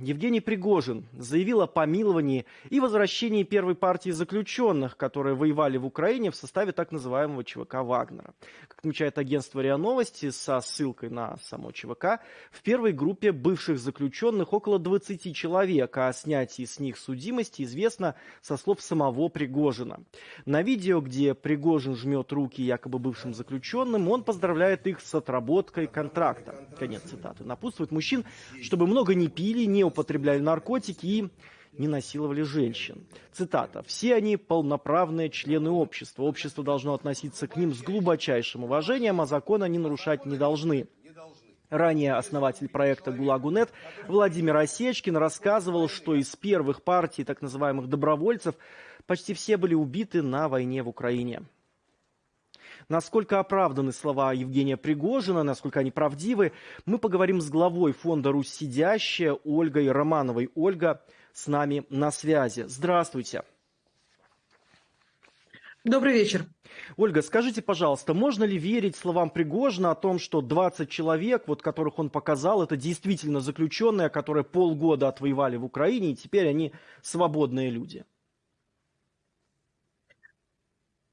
Евгений Пригожин заявил о помиловании и возвращении первой партии заключенных, которые воевали в Украине в составе так называемого ЧВК «Вагнера». Как отмечает агентство РИА Новости со ссылкой на само ЧВК, в первой группе бывших заключенных около 20 человек, а о снятии с них судимости известно со слов самого Пригожина. На видео, где Пригожин жмет руки якобы бывшим заключенным, он поздравляет их с отработкой контракта. Конец цитаты. Напутствует мужчин, чтобы много не пили, не употребляли наркотики и не насиловали женщин. Цитата. «Все они полноправные члены общества. Общество должно относиться к ним с глубочайшим уважением, а закон они нарушать не должны». Ранее основатель проекта «ГУЛАГУНЕТ» Владимир Осечкин рассказывал, что из первых партий так называемых добровольцев почти все были убиты на войне в Украине. Насколько оправданы слова Евгения Пригожина, насколько они правдивы, мы поговорим с главой фонда «Русь сидящая» Ольгой Романовой. Ольга с нами на связи. Здравствуйте. Добрый вечер. Ольга, скажите, пожалуйста, можно ли верить словам Пригожина о том, что 20 человек, вот которых он показал, это действительно заключенные, которые полгода отвоевали в Украине, и теперь они свободные люди?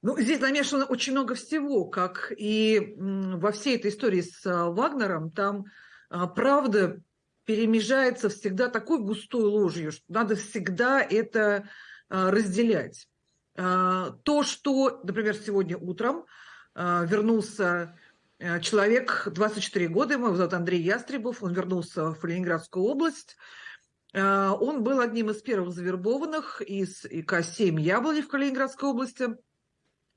Ну, здесь намешано очень много всего, как и во всей этой истории с а, Вагнером, там а, правда перемежается всегда такой густой ложью, что надо всегда это а, разделять. То, что, например, сегодня утром вернулся человек, 24 года, его зовут Андрей Ястребов, он вернулся в Ленинградскую область, он был одним из первых завербованных из ИК-7 «Яблони» в Калининградской области –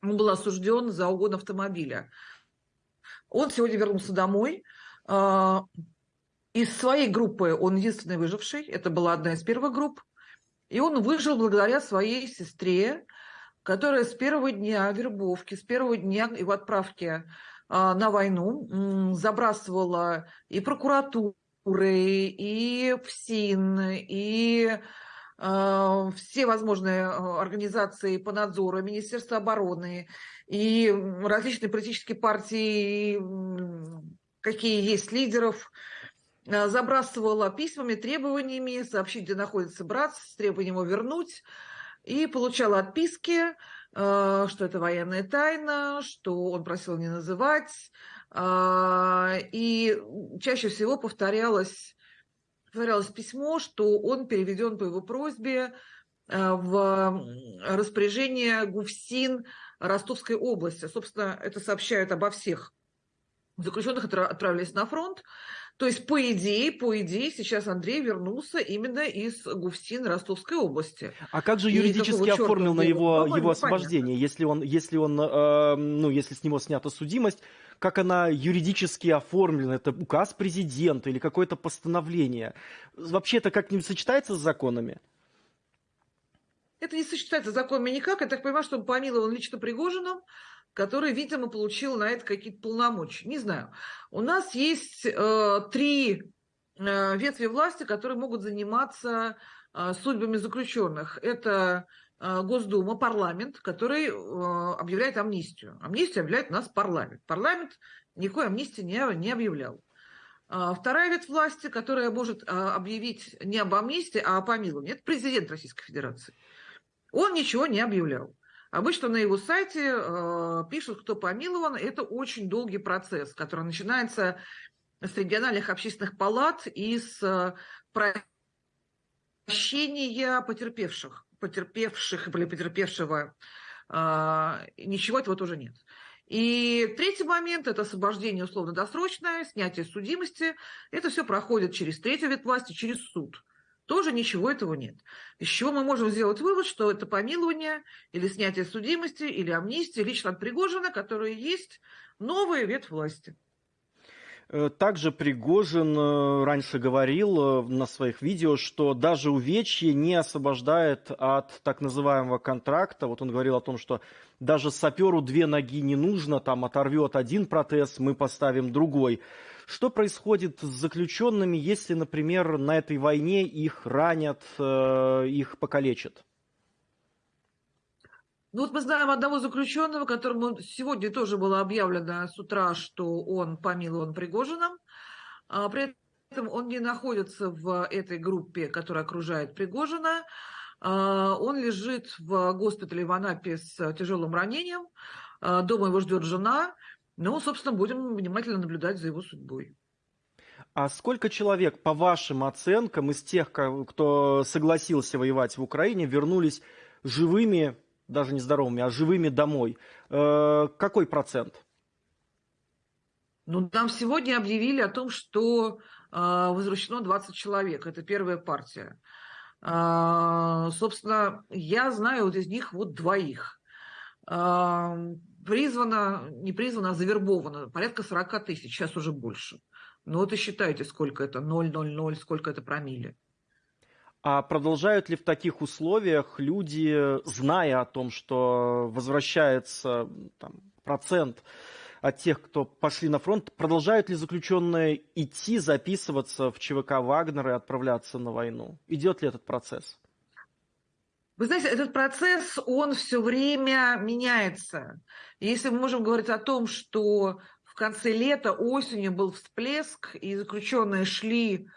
он был осужден за угон автомобиля. Он сегодня вернулся домой. А, из своей группы он единственный выживший. Это была одна из первых групп. И он выжил благодаря своей сестре, которая с первого дня вербовки, с первого дня его отправки а, на войну забрасывала и прокуратуры, и ФСИН, и все возможные э, организации по надзору, Министерство обороны и различные политические партии, какие есть лидеров, э, забрасывала письмами, требованиями сообщить, где находится брат, с требованием его вернуть, и получала отписки, что это военная тайна, что он просил не называть, и чаще всего повторялось повторялось письмо, что он переведен по его просьбе э, в распоряжение ГУФСИН Ростовской области. Собственно, это сообщают обо всех заключенных, которые отправились на фронт. То есть, по идее, по идее, сейчас Андрей вернулся именно из ГУФСИН Ростовской области. А как же юридически оформил на его, его освобождение, если он, если он, э, ну, если с него снята судимость, как она юридически оформлена, это указ президента или какое-то постановление. Вообще это как-нибудь сочетается с законами? Это не сочетается с законами никак. Я так понимаю, что он помилован лично Пригожиным, который, видимо, получил на это какие-то полномочия. Не знаю. У нас есть э, три э, ветви власти, которые могут заниматься э, судьбами заключенных. Это Э, Госдума, парламент, который э, объявляет амнистию. Амнистию объявляет у нас парламент. Парламент никакой амнистии не, не объявлял. А вторая ветвь власти, которая может э, объявить не об амнистии, а о помиловании, это президент Российской Федерации. Он ничего не объявлял. Обычно на его сайте э, пишут, кто помилован. Это очень долгий процесс, который начинается с региональных общественных палат и с прощения потерпевших потерпевших или потерпевшего, а, ничего этого тоже нет. И третий момент – это освобождение условно-досрочное, снятие судимости. Это все проходит через третью ветвь власти, через суд. Тоже ничего этого нет. Из чего мы можем сделать вывод, что это помилование или снятие судимости, или амнистия лично от Пригожина, которые есть новая ветвь власти. Э, также Пригожин э, раньше говорил э, на своих видео, что даже увечье не освобождает от так называемого контракта. Вот он говорил о том, что даже саперу две ноги не нужно, там оторвет один протез, мы поставим другой. Что происходит с заключенными, если, например, на этой войне их ранят, их покалечат? Ну вот мы знаем одного заключенного, которому сегодня тоже было объявлено с утра, что он помилован Пригожином. А при этом он не находится в этой группе, которая окружает Пригожина. А, он лежит в госпитале в Анапе с тяжелым ранением. А, дома его ждет жена. Ну, собственно, будем внимательно наблюдать за его судьбой. А сколько человек, по вашим оценкам, из тех, кто согласился воевать в Украине, вернулись живыми, даже не здоровыми, а живыми домой? Э, какой процент? Ну, нам сегодня объявили о том, что э, возвращено 20 человек. Это первая партия. Э, собственно, я знаю вот из них вот двоих. Призвано, не призвано, а завербовано порядка 40 тысяч, сейчас уже больше. Ну вот и считайте, сколько это 0,00, сколько это промили. А продолжают ли в таких условиях люди, зная о том, что возвращается там, процент от тех, кто пошли на фронт, продолжают ли заключенные идти, записываться в ЧВК Вагнер и отправляться на войну? Идет ли этот процесс? Вы знаете, этот процесс, он все время меняется. Если мы можем говорить о том, что в конце лета, осенью был всплеск, и заключенные шли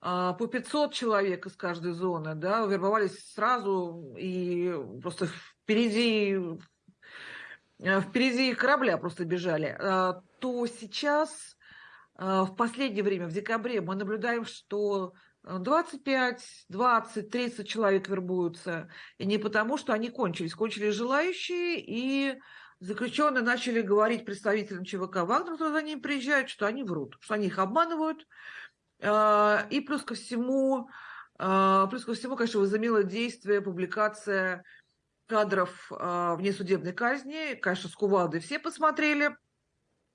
а, по 500 человек из каждой зоны, да, вербовались сразу и просто впереди, э, впереди корабля просто бежали, а, то сейчас а, в последнее время, в декабре, мы наблюдаем, что 25, 20, 30 человек вербуются. И не потому, что они кончились. Кончились желающие, и заключенные начали говорить представителям ЧВК Вагнер, когда они приезжают, что они врут, что они их обманывают. А, и плюс ко всему, а, плюс ко всему, конечно, возымела действие публикация кадров а, внесудебной казни. Конечно, с кувалдой все посмотрели.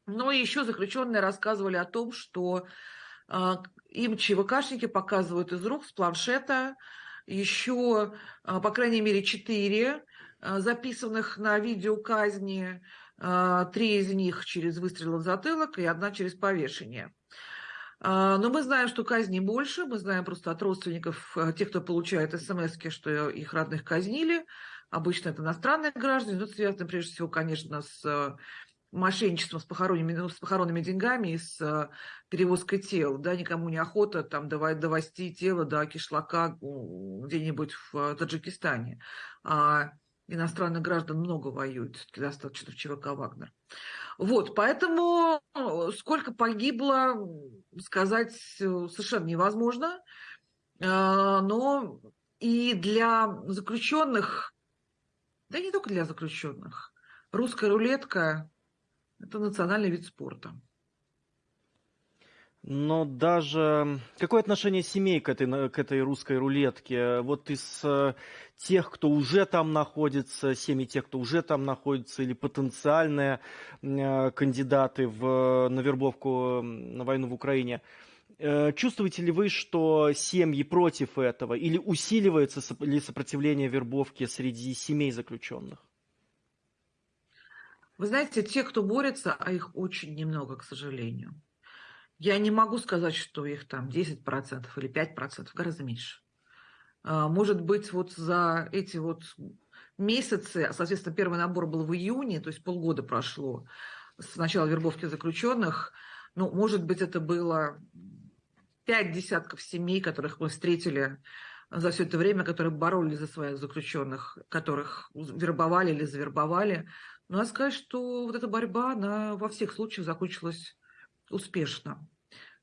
Но еще заключенные рассказывали о том, что им ЧВКшники показывают из рук, с планшета, еще, по крайней мере, четыре записанных на видео казни, три из них через выстрел в затылок и одна через повешение. Но мы знаем, что казни больше, мы знаем просто от родственников, тех, кто получает смс что их родных казнили. Обычно это иностранные граждане, но это связано прежде всего, конечно, с мошенничеством с похоронными, ну, с похоронными деньгами и с э, перевозкой тел. Да, никому не охота там давать, довести тело до кишлака где-нибудь в э, Таджикистане. А иностранных граждан много воюют, достаточно в ЧВК «Вагнер». Вот, поэтому э, сколько погибло, сказать совершенно невозможно. Но и для заключенных, да не только для заключенных, русская рулетка это национальный вид спорта. Но даже какое отношение семей к этой, к этой русской рулетке? Вот из э, тех, кто уже там находится, семьи тех, кто уже там находится, или потенциальные э, кандидаты в, на вербовку на войну в Украине, э, чувствуете ли вы, что семьи против этого, или усиливается ли сопротивление вербовки среди семей заключенных? Вы знаете, те, кто борется, а их очень немного, к сожалению. Я не могу сказать, что их там 10% или 5%, гораздо меньше. А, может быть, вот за эти вот месяцы, соответственно, первый набор был в июне, то есть полгода прошло с начала вербовки заключенных, ну, может быть, это было пять десятков семей, которых мы встретили за все это время, которые боролись за своих заключенных, которых вербовали или завербовали. Но надо сказать, что вот эта борьба, она во всех случаях закончилась успешно.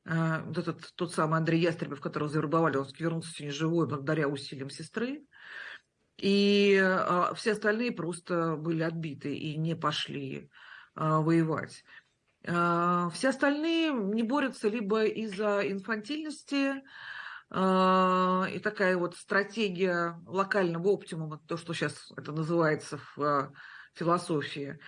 Э, вот этот тот самый Андрей Ястребов, которого завербовали, он вернулся сегодня живой благодаря усилиям сестры. И э, все остальные просто были отбиты и не пошли э, воевать. Все остальные не борются либо из-за инфантильности, и такая вот стратегия локального оптимума, то, что сейчас это называется в философии,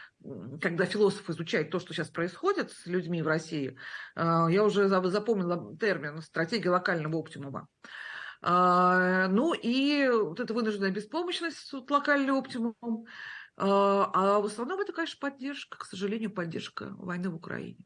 когда философ изучает то, что сейчас происходит с людьми в России, а, я уже запомнила термин «стратегия локального оптимума». А, ну и вот эта вынужденная беспомощность, вот локальный оптимум, а, а в основном это, конечно, поддержка, к сожалению, поддержка войны в Украине.